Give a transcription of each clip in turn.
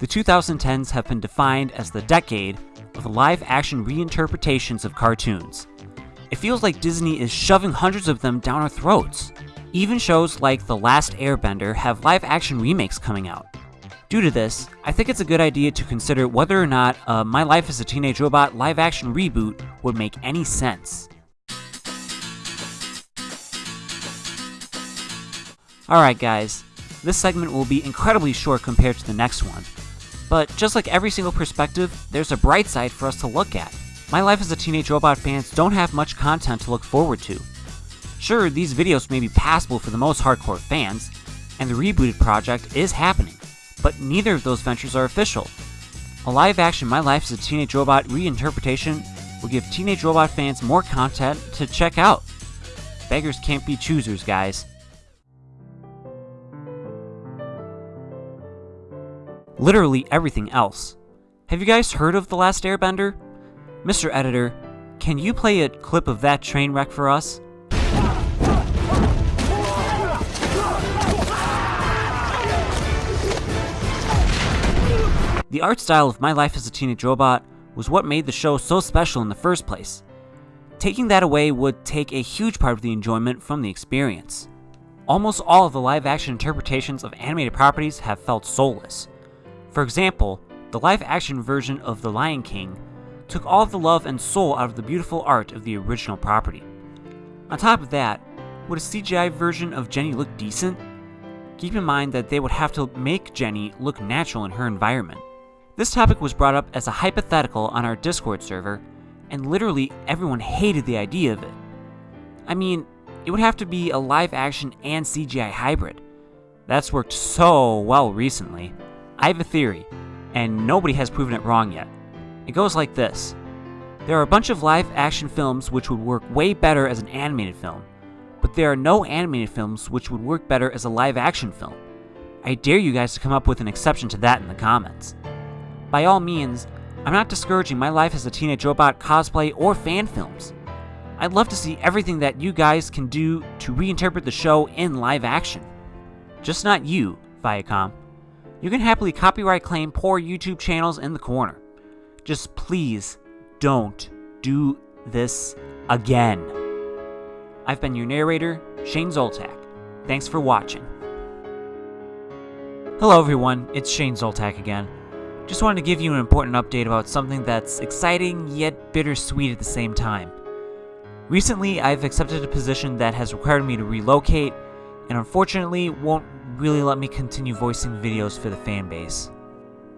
The 2010s have been defined as the decade of live action reinterpretations of cartoons. It feels like Disney is shoving hundreds of them down our throats. Even shows like The Last Airbender have live action remakes coming out. Due to this, I think it's a good idea to consider whether or not uh, My Life as a Teenage Robot live action reboot would make any sense. Alright guys, this segment will be incredibly short compared to the next one. But just like every single perspective, there's a bright side for us to look at. My Life as a Teenage Robot fans don't have much content to look forward to. Sure, these videos may be passable for the most hardcore fans, and the rebooted project is happening but neither of those ventures are official. A live action My Life as a Teenage Robot reinterpretation will give Teenage Robot fans more content to check out. Beggars can't be choosers, guys. Literally everything else. Have you guys heard of The Last Airbender? Mr. Editor, can you play a clip of that train wreck for us? The art style of My Life as a Teenage Robot was what made the show so special in the first place. Taking that away would take a huge part of the enjoyment from the experience. Almost all of the live action interpretations of animated properties have felt soulless. For example, the live action version of The Lion King took all the love and soul out of the beautiful art of the original property. On top of that, would a CGI version of Jenny look decent? Keep in mind that they would have to make Jenny look natural in her environment. This topic was brought up as a hypothetical on our Discord server, and literally everyone hated the idea of it. I mean, it would have to be a live action and CGI hybrid. That's worked so well recently. I have a theory, and nobody has proven it wrong yet. It goes like this. There are a bunch of live action films which would work way better as an animated film, but there are no animated films which would work better as a live action film. I dare you guys to come up with an exception to that in the comments. By all means, I'm not discouraging my life as a teenage robot cosplay or fan films. I'd love to see everything that you guys can do to reinterpret the show in live action. Just not you, Viacom. You can happily copyright claim poor YouTube channels in the corner. Just please don't do this again. I've been your narrator, Shane Zoltak. Thanks for watching. Hello everyone, it's Shane Zoltak again. Just wanted to give you an important update about something that's exciting yet bittersweet at the same time. Recently, I've accepted a position that has required me to relocate, and unfortunately won't really let me continue voicing videos for the fanbase.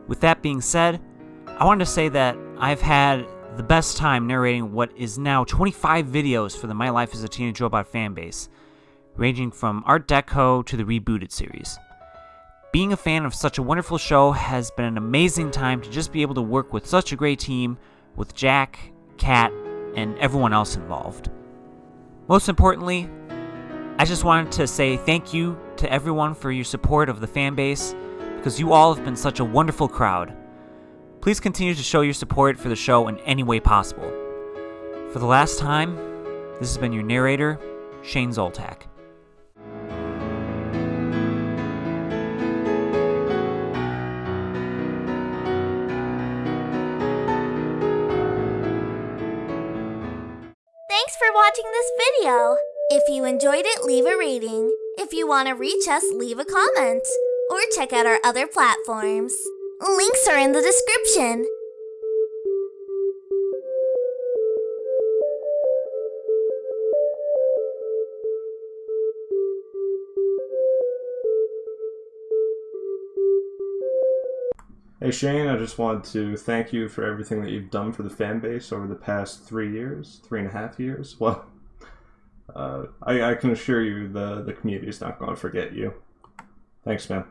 With that being said, I wanted to say that I've had the best time narrating what is now 25 videos for the My Life as a Teenage Robot fanbase, ranging from Art Deco to the rebooted series. Being a fan of such a wonderful show has been an amazing time to just be able to work with such a great team with Jack, Kat, and everyone else involved. Most importantly, I just wanted to say thank you to everyone for your support of the fan base because you all have been such a wonderful crowd. Please continue to show your support for the show in any way possible. For the last time, this has been your narrator, Shane Zoltak. Thanks for watching this video. If you enjoyed it, leave a rating. If you want to reach us, leave a comment. Or check out our other platforms. Links are in the description. Hey Shane, I just want to thank you for everything that you've done for the fan base over the past three years, three and a half years. Well, uh, I, I can assure you the, the community is not going to forget you. Thanks, man.